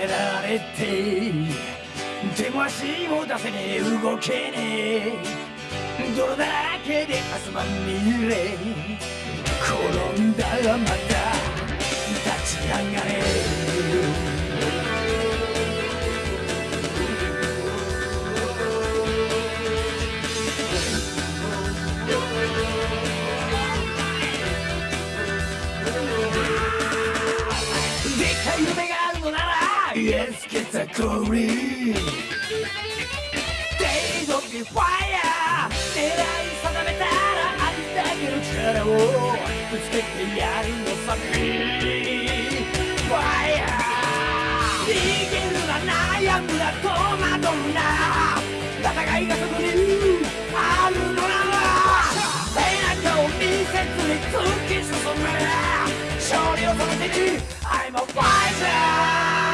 められて手も足も出せねえ。動けねえ。泥だらけで汗まみれ。転んだらまた立ち上がれ。Let's get the glory Days of the fire 狙い定めたらありだけの力を。ぶつけてやるのさ Fire 逃げるな悩むな戸惑うな。戦いがそこに。あるのなら。背中を見せずに突き進む。勝利をその手に。I'm a fighter「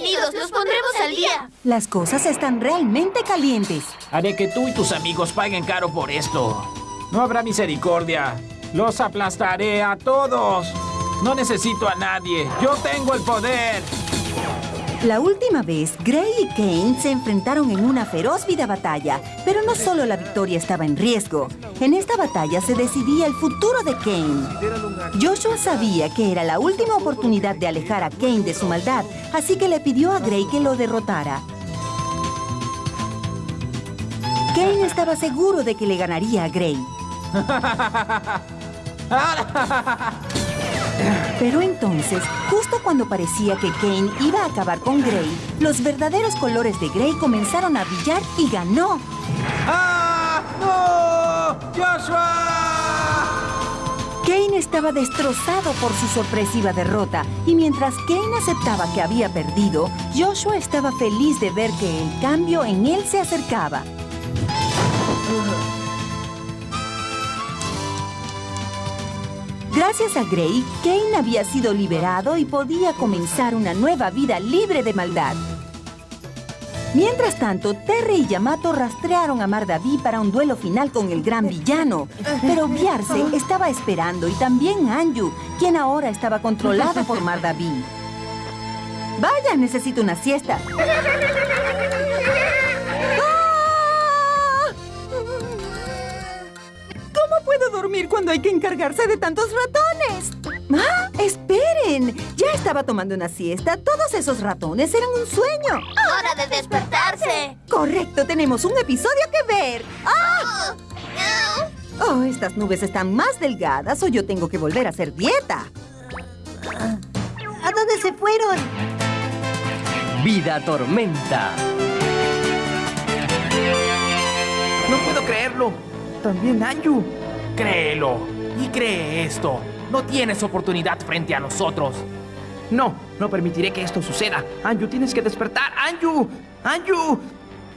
Bienvenidos, los pondremos al día. Las cosas están realmente calientes. Haré que tú y tus amigos paguen caro por esto. No habrá misericordia. Los aplastaré a todos. No necesito a nadie. Yo tengo el poder. La última vez, Gray y Kane se enfrentaron en una feroz vida batalla, pero no solo la victoria estaba en riesgo. En esta batalla se decidía el futuro de Kane. Joshua sabía que era la última oportunidad de alejar a Kane de su maldad, así que le pidió a Gray que lo derrotara. Kane estaba seguro de que le ganaría a Gray. Pero entonces, justo cuando parecía que Kane iba a acabar con Gray, los verdaderos colores de Gray comenzaron a brillar y ganó. ¡Ah! ¡No! ¡Joshua! Kane estaba destrozado por su sorpresiva derrota, y mientras Kane aceptaba que había perdido, Joshua estaba feliz de ver que el cambio en él se acercaba. Gracias a Gray, Kane había sido liberado y podía comenzar una nueva vida libre de maldad. Mientras tanto, Terry y Yamato rastrearon a Mardaví para un duelo final con el gran villano. Pero Biarse estaba esperando y también Anju, quien ahora estaba controlado por Mardaví. Vaya, necesito una siesta. Dormir cuando hay que encargarse de tantos ratones? ¡Ah! ¡Esperen! Ya estaba tomando una siesta. Todos esos ratones eran un sueño. ¡Hora de despertarse! Correcto, tenemos un episodio que ver. ¡Ah! Oh, estas nubes están más delgadas o yo tengo que volver a hacer dieta. ¿A dónde se fueron? Vida Tormenta. No puedo creerlo. También Anju. Créelo. Y cree esto. No tienes oportunidad frente a nosotros. No, no permitiré que esto suceda. Anju, tienes que despertar. Anju. Anju.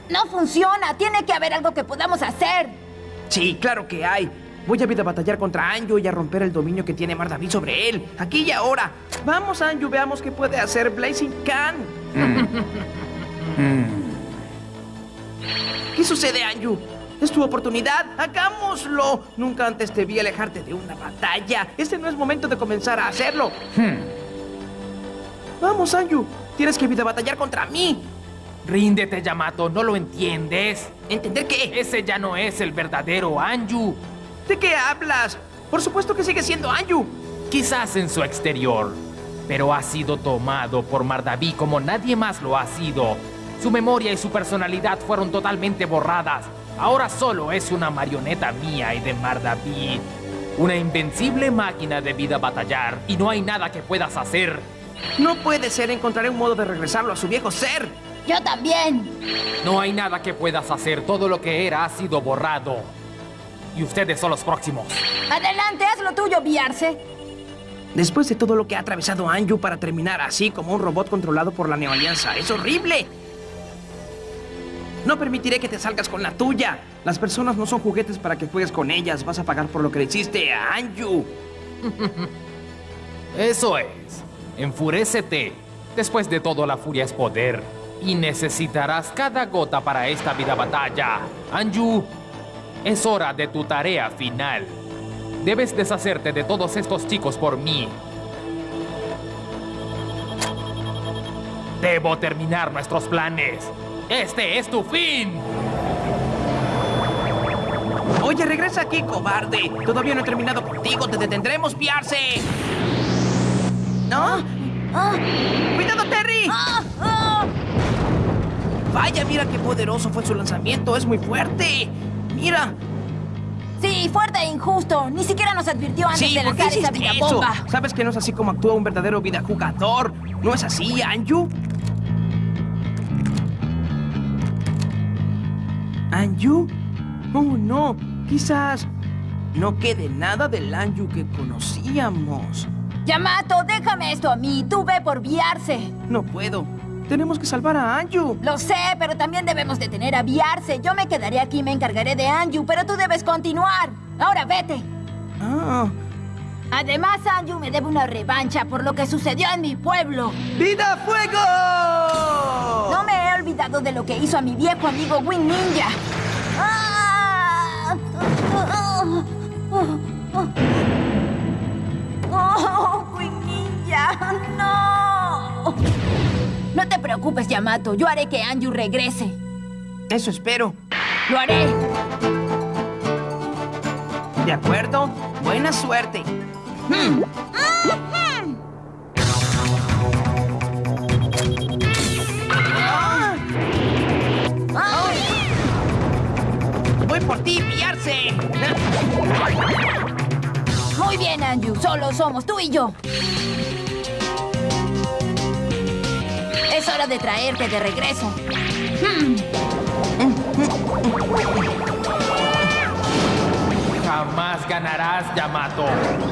No funciona. Tiene que haber algo que podamos hacer. Sí, claro que hay. Voy a vida a batallar contra Anju y a romper el dominio que tiene Mardaví sobre él. Aquí y ahora. Vamos, Anju, veamos qué puede hacer Blazing Khan. ¿Qué sucede, Anju? Es tu oportunidad. ¡Hagámoslo! Nunca antes te vi alejarte de una batalla. Este no es momento de comenzar a hacerlo. Vamos, Anju. Tienes que vida a batallar contra mí. Ríndete, Yamato. ¿No lo entiendes? ¿Entender qué? Ese ya no es el verdadero Anju. ¿De qué hablas? Por supuesto que sigue siendo Anju. Quizás en su exterior. Pero ha sido tomado por Mardaví como nadie más lo ha sido. Su memoria y su personalidad fueron totalmente borradas. Ahora solo es una marioneta mía y de Mardaví. Una invencible máquina de vida batallar. Y no hay nada que puedas hacer. No puede ser. Encontraré un modo de regresarlo a su viejo ser. Yo también. No hay nada que puedas hacer. Todo lo que era ha sido borrado. Y ustedes son los próximos. Adelante, haz lo tuyo, Biarse. Después de todo lo que ha atravesado Anju para terminar así como un robot controlado por la Neoalianza, es horrible. No permitiré que te salgas con la tuya. Las personas no son juguetes para que juegues con ellas. Vas a pagar por lo que le hiciste a Anju. Eso es. Enfurécete. Después de todo, la furia es poder. Y necesitarás cada gota para esta vida batalla. Anju, es hora de tu tarea final. Debes deshacerte de todos estos chicos por mí. Debo terminar nuestros planes. Este es tu fin. Oye, regresa aquí, cobarde. Todavía no he terminado contigo. Te detendremos, piarse. ¿No? Ah, ¡Cuidado, Terry! ah, ah. Vaya, mira qué poderoso fue su lanzamiento. Es muy fuerte. Mira. Sí, fuerte e injusto. Ni siquiera nos advirtió antes Sí, de ¿por qué lanzar esa vida eso? bomba. ¿Sabes que no es así como actúa un verdadero vida jugador? ¿No es así, Anju? ¿Anju? Oh, no. Quizás no quede nada del Anju que conocíamos. Yamato, déjame esto a mí. Tú ve por Viarse. No puedo. Tenemos que salvar a Anju. Lo sé, pero también debemos detener a Viarse. Yo me quedaré aquí y me encargaré de Anju, pero tú debes continuar. Ahora vete. Ah. Además, Anju me debe una revancha por lo que sucedió en mi pueblo. ¡Vida Fuego! No me olvidado de lo que hizo a mi viejo amigo Wing Ninja. ¡Ah! ¡Oh, Wing Ninja! ¡No! No te preocupes, Yamato. Yo haré que Anju regrese. Eso espero. ¡Lo haré! ¿De acuerdo? Buena suerte. Voy pillarse. Muy bien, Anju. Solo somos tú y yo. Es hora de traerte de regreso. Jamás ganarás, Yamato.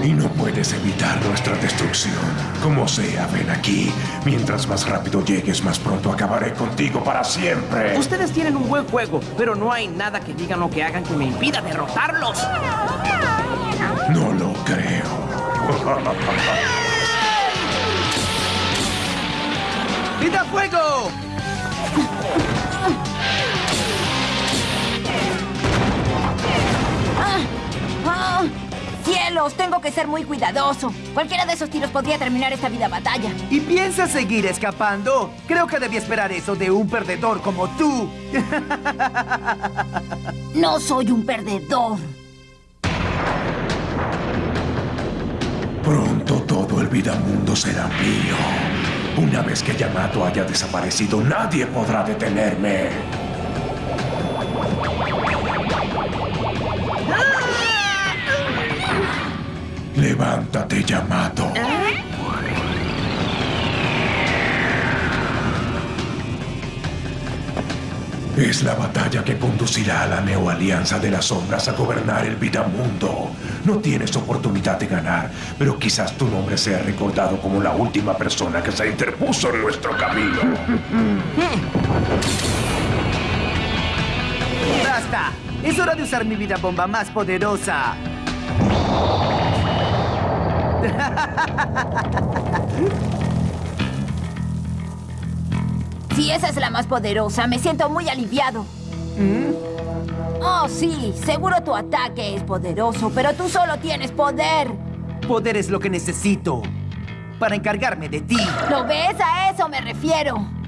Y no puedes evitar nuestra destrucción. Como sea, ven aquí. Mientras más rápido llegues, más pronto acabaré contigo para siempre. Ustedes tienen un buen juego, pero no hay nada que digan o que hagan que me impida derrotarlos. No lo creo. ¡Vida Fuego! ¡Cielos! Tengo que ser muy cuidadoso. Cualquiera de esos tiros podría terminar esta vida batalla. ¿Y piensas seguir escapando? Creo que debí esperar eso de un perdedor como tú. No soy un perdedor. Pronto todo el Vidamundo será mío. Una vez que Yamato haya desaparecido, nadie podrá detenerme. Levántate, Yamato. Es la batalla que conducirá a la neoalianza de las sombras a gobernar el Vidamundo. No tienes oportunidad de ganar, pero quizás tu nombre sea recordado como la última persona que se interpuso en nuestro camino. ¡Basta! Es hora de usar mi vida bomba más poderosa. Si esa es la más poderosa, me siento muy aliviado. Oh, sí, seguro tu ataque es poderoso, pero tú solo tienes poder. Poder es lo que necesito para encargarme de ti. ¿Lo ves? A eso me refiero.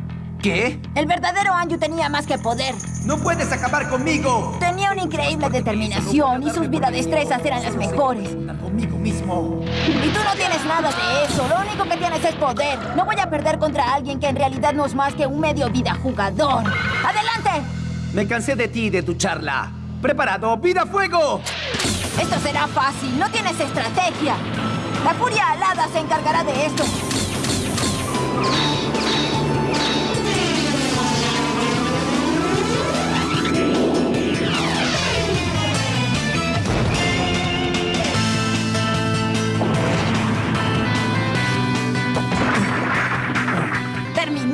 ¿Qué? El verdadero Anju tenía más que poder. ¡No puedes acabar conmigo! Tenía una increíble determinación y sus vidas destrezas eran las mejores. Conmigo mismo. Y tú no tienes nada de eso. Lo único que tienes es poder. No voy a perder contra alguien que en realidad no es más que un medio vida jugador. ¡Adelante! Me cansé de ti y de tu charla. ¡Preparado! ¡Vida Fuego! Esto será fácil. No tienes estrategia. La furia alada se encargará de esto.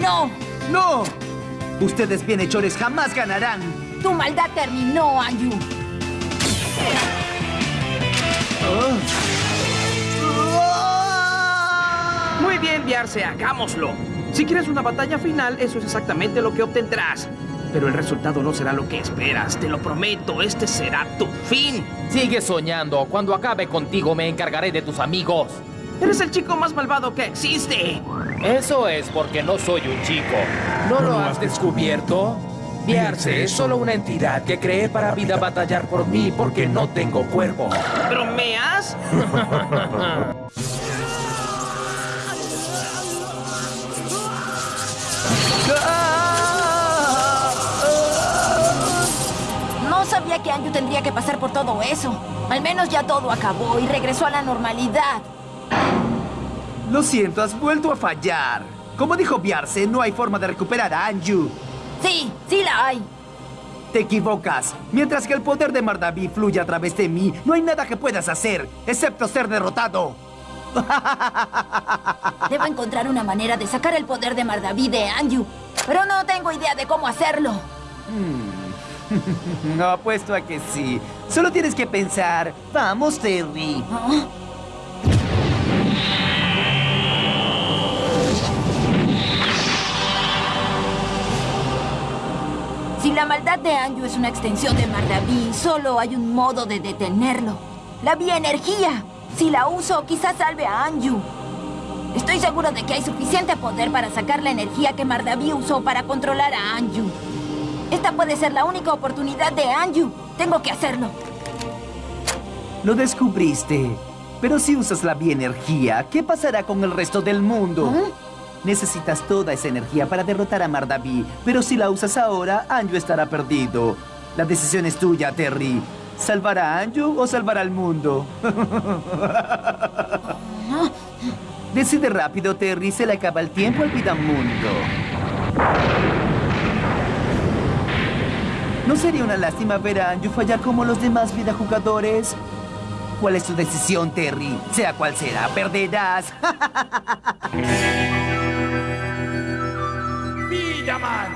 ¡Terminó! ¡No! Ustedes bienhechores jamás ganarán. Tu maldad terminó, Anju. Muy Muy bien, Viarse, hagámoslo. Si quieres una batalla final, eso es exactamente lo que obtendrás. Pero el resultado no será lo que esperas, te lo prometo, este será tu fin. Sigue soñando. Cuando acabe contigo me encargaré de tus amigos. Eres el chico más malvado que existe. Eso es porque no soy un chico. ¿No lo has descubierto? Viarse es solo una entidad que creé para vida batallar por mí porque no tengo cuerpo. ¿Bromeas? No sabía que Anju tendría que pasar por todo eso. Al menos ya todo acabó y regresó a la normalidad. Lo siento, has vuelto a fallar. Como dijo Biarse, no hay forma de recuperar a Anju. Sí, sí la hay. Te equivocas. Mientras que el poder de Mardaví fluye a través de mí, no hay nada que puedas hacer, excepto ser derrotado. Debo encontrar una manera de sacar el poder de Mardaví de Anju. Pero no tengo idea de cómo hacerlo. No apuesto a que sí. Solo tienes que pensar. Vamos, Terry. ¿Ah? Si la maldad de Anju es una extensión de Mardaví, solo hay un modo de detenerlo. La bioenergía. Si la uso, quizás salve a Anju. Estoy seguro de que hay suficiente poder para sacar la energía que Mardaví usó para controlar a Anju. Esta puede ser la única oportunidad de Anju. Tengo que hacerlo. Lo descubriste. Pero si usas la bioenergía, ¿qué pasará con el resto del mundo? ¿Ah? Necesitas toda esa energía para derrotar a Mardaví, pero si la usas ahora, Anju estará perdido. La decisión es tuya, Terry. ¿Salvar a Anju o salvar al mundo? Decide rápido, Terry. Se le acaba el tiempo al Vidamundo. ¿No sería una lástima ver a Anju fallar como los demás vidajugadores? ¿Cuál es tu decisión, Terry? Sea cual será, perderás. Villaman.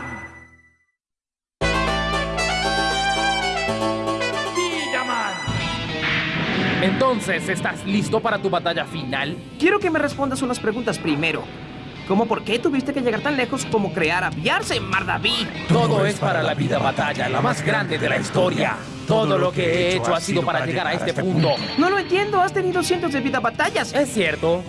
Villaman. Entonces, ¿estás listo para tu batalla final? Quiero que me respondas unas preguntas primero. ¿Cómo por qué tuviste que llegar tan lejos como crear a Viarse en Mardaví? Todo es para la vida batalla, la más grande de la historia. Todo lo que he hecho ha sido para llegar a este punto. No lo entiendo, has tenido cientos de vida batallas. Es cierto,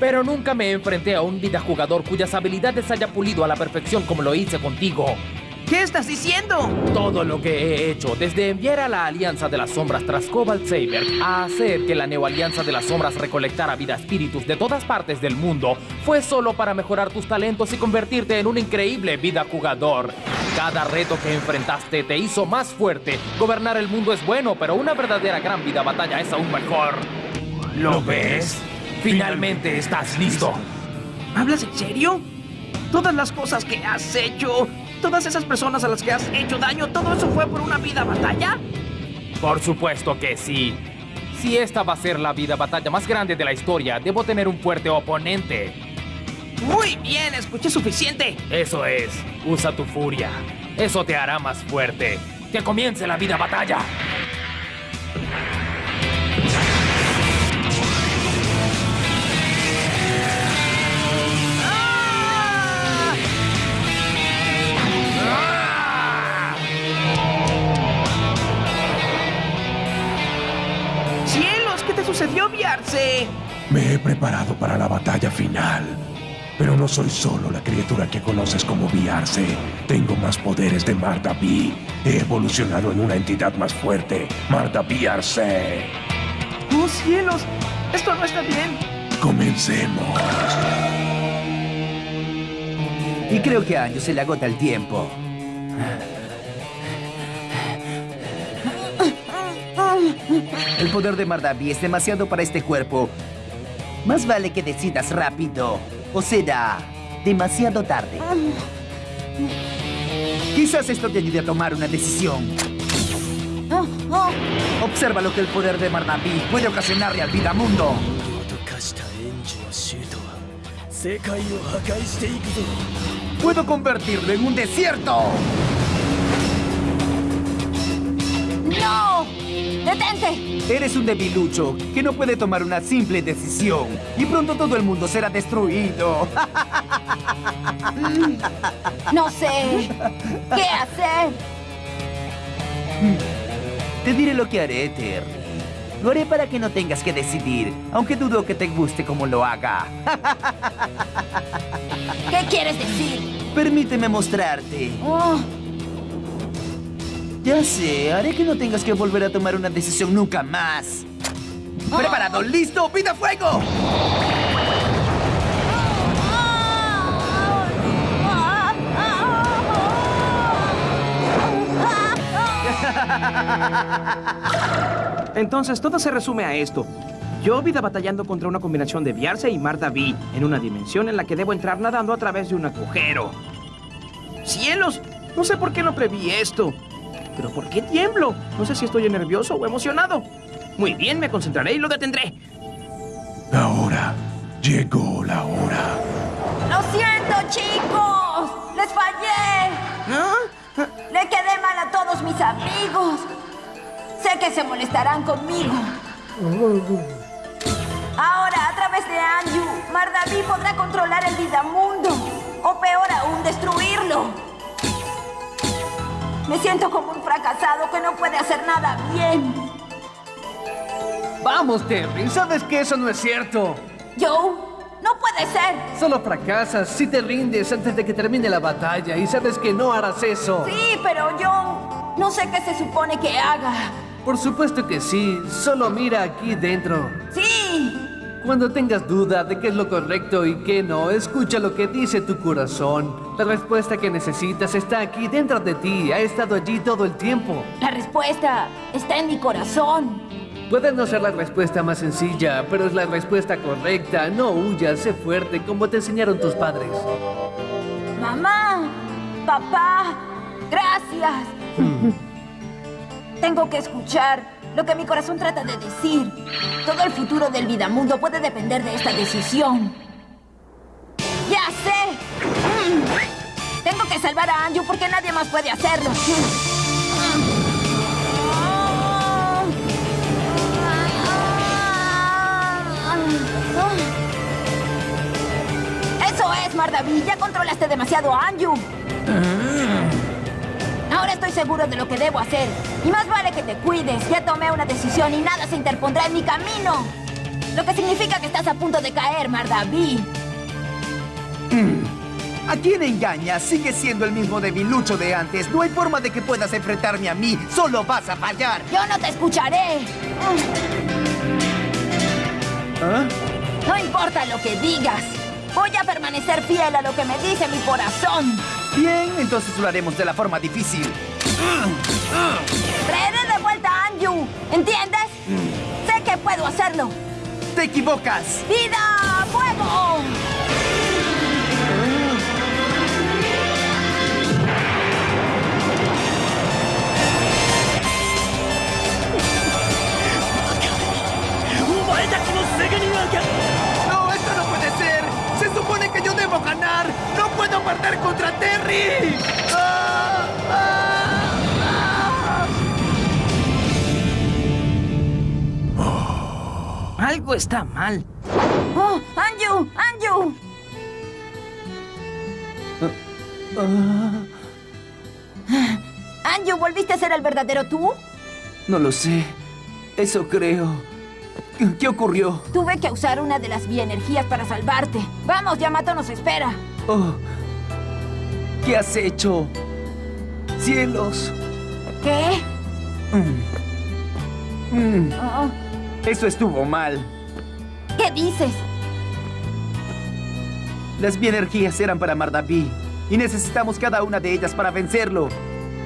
pero nunca me enfrenté a un vida jugador cuyas habilidades haya pulido a la perfección como lo hice contigo. ¿Qué estás diciendo? Todo lo que he hecho, desde enviar a la Alianza de las Sombras tras Cobalt Saber a hacer que la Neo Alianza de las Sombras recolectara vida espíritus de todas partes del mundo, fue solo para mejorar tus talentos y convertirte en un increíble vida jugador. Cada reto que enfrentaste te hizo más fuerte. Gobernar el mundo es bueno, pero una verdadera gran vida batalla es aún mejor. ¿Lo ves? Finalmente estás listo. ¿Hablas en serio? Todas las cosas que has hecho, todas esas personas a las que has hecho daño, ¿todo eso fue por una vida batalla? Por supuesto que sí. Si esta va a ser la vida batalla más grande de la historia, debo tener un fuerte oponente. Muy bien, escuché suficiente. Eso es, usa tu furia. Eso te hará más fuerte. Que comience la vida batalla. ¡Cielos! ¿Qué te sucedió, Viarse? Me he preparado para la batalla final. Pero no soy solo la criatura que conoces como Viarse. Tengo más poderes de Mardaví. He evolucionado en una entidad más fuerte, Mardaví Arce. ¡Oh, cielos! Esto no está bien. Comencemos. Y creo que a Anju se le agota el tiempo. El poder de Mardaví es demasiado para este cuerpo. Más vale que decidas rápido, o será demasiado tarde. Quizás esto te ayude a tomar una decisión. Observa lo que el poder de Barnaby puede ocasionarle al Vidamundo. ¡Puedo convertirlo en un desierto! ¡No! ¡Detente! Eres un debilucho que no puede tomar una simple decisión. Y pronto todo el mundo será destruido. No sé qué hacer. Te diré lo que haré, Terry. Lo haré para que no tengas que decidir, aunque dudo que te guste como lo haga. ¿Qué quieres decir? Permíteme mostrarte. Oh, Ya sé, haré que no tengas que volver a tomar una decisión nunca más. ¿Preparado? ¿Listo? ¡Vida fuego! Entonces todo se resume a esto. Yo vida batallando contra una combinación de Viarse y Marta V en una dimensión en la que debo entrar nadando a través de un agujero. ¡Cielos! No sé por qué no preví esto. ¿Pero por qué tiemblo? No sé si estoy nervioso o emocionado. Muy bien, me concentraré y lo detendré. Ahora llegó la hora. ¡Lo siento, chicos! ¡Les fallé! ¿Ah? Le quedé mal a todos mis amigos. Sé que se molestarán conmigo. Ahora, a través de Anju, Mardaví podrá controlar el Vidamundo. O peor aún, destruirlo. Me siento como un fracasado que no puede hacer nada bien. Vamos, Terry, sabes que eso no es cierto. Joe, no puede ser. Solo fracasas si te rindes antes de que termine la batalla y sabes que no harás eso. Sí, pero Joe, no sé qué se supone que haga. Por supuesto que sí, solo mira aquí dentro. Sí. Cuando tengas duda de qué es lo correcto y qué no, escucha lo que dice tu corazón. La respuesta que necesitas está aquí dentro de ti, ha estado allí todo el tiempo. La respuesta está en mi corazón. Puede no ser la respuesta más sencilla, pero es la respuesta correcta. No huyas, sé fuerte, como te enseñaron tus padres. Mamá, papá, gracias. Tengo que escuchar lo que mi corazón trata de decir. Todo el futuro del Vidamundo puede depender de esta decisión. ¡Ya sé! Mm. Tengo que salvar a Anju porque nadie más puede hacerlo. Eso es, Mardaví. Ya controlaste demasiado a Anju. Estoy seguro de lo que debo hacer. Y más vale que te cuides. Ya tomé una decisión y nada se interpondrá en mi camino. Lo que significa que estás a punto de caer, Mardaví. ¿A quién engañas? Sigue siendo el mismo debilucho de antes. No hay forma de que puedas enfrentarme a mí. Solo vas a fallar. Yo no te escucharé. ¿Ah? No importa lo que digas. Voy a permanecer fiel a lo que me dice mi corazón. Bien, entonces lo haremos de la forma difícil. Traeré de vuelta a Anju. ¿Entiendes? Sé que puedo hacerlo. ¡Te equivocas! ¡Vida! ¡Fuego! ¡No, yo debo ganar! ¡No puedo perder contra Terry! ¡Ah! ¡Ah! ¡Ah! Algo está mal. ¡Oh! ¡Anju! ¡Anju! Anju, ¿volviste a ser el verdadero tú? No lo sé. Eso creo. ¿Qué ocurrió? Tuve que usar una de las bioenergías para salvarte. Vamos, Yamato nos espera. Oh. ¿Qué has hecho? ¡Cielos! ¿Qué? Mm, Oh, eso estuvo mal. ¿Qué dices? Las bienergías eran para Mardaví y necesitamos cada una de ellas para vencerlo.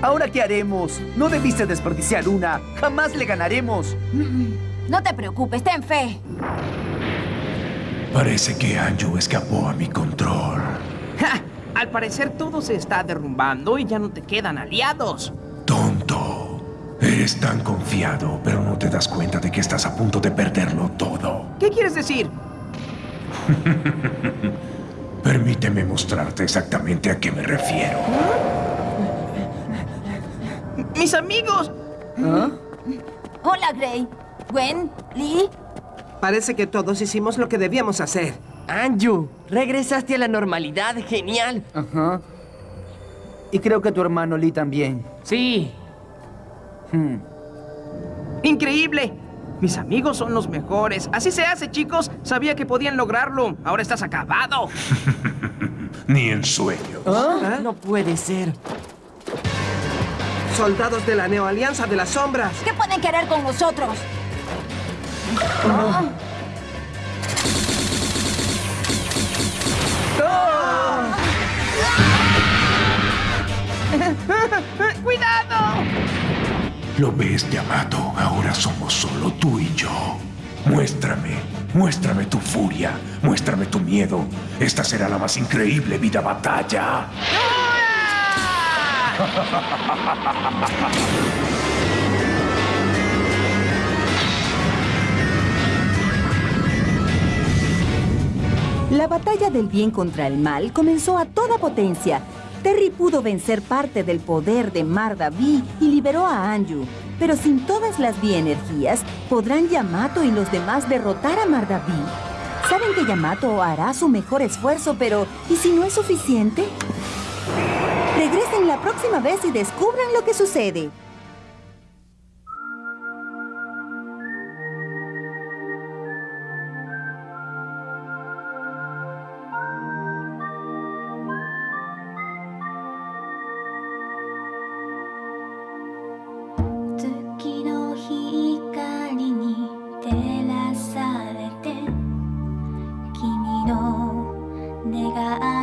¿Ahora qué haremos? No debiste desperdiciar una. Jamás le ganaremos. No te preocupes, ten fe. Parece que Anju escapó a mi control. ¡Ja! Al parecer todo se está derrumbando y ya no te quedan aliados. Tonto. Eres tan confiado, pero no te das cuenta de que estás a punto de perderlo todo. ¿Qué quieres decir? Permíteme mostrarte exactamente a qué me refiero. ¡Mis amigos! Hola, Gray. Gwen, Lee. Parece que todos hicimos lo que debíamos hacer. Anju, regresaste a la normalidad. Genial. Ajá. Y creo que tu hermano Lee también. Sí. Hmm. ¡Increíble! Mis amigos son los mejores. Así se hace, chicos. Sabía que podían lograrlo. Ahora estás acabado. Ni en sueño. ¿Ah? No puede ser. Soldados de la Neoalianza de las Sombras. ¿Qué pueden querer con nosotros? ¡Cuidado! ¿Lo ves, Yamato? Ahora somos solo tú y yo. Muéstrame, muéstrame tu furia, muéstrame tu miedo. Esta será la más increíble vida batalla. La batalla del bien contra el mal comenzó a toda potencia. Terry pudo vencer parte del poder de Mardaví y liberó a Anju. Pero sin todas las bienergías, ¿podrán Yamato y los demás derrotar a Mardaví? Saben que Yamato hará su mejor esfuerzo, pero ¿y si no es suficiente? Regresen la próxima vez y descubran lo que sucede. 내가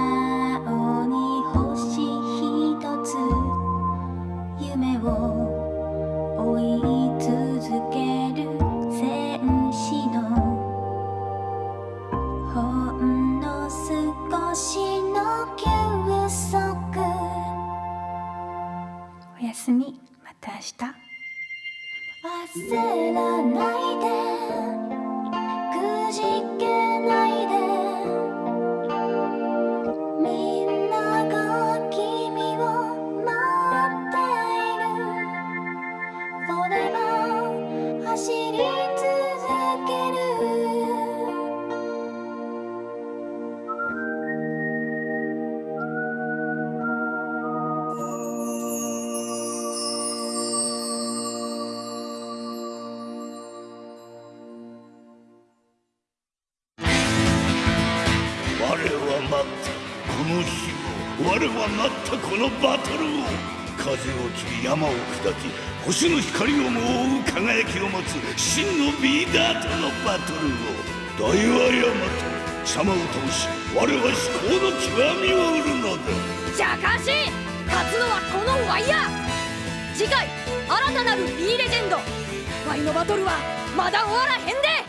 このバトルを風を切り山を砕き星の光をも覆う輝きを持つ真のビーダーとのバトルを。大和山と様を通し我は至高の極みを売るのだじゃかし勝つのはこのワイヤー。次回新たなる B レジェンド。ワイのバトルはまだ終わらへんで。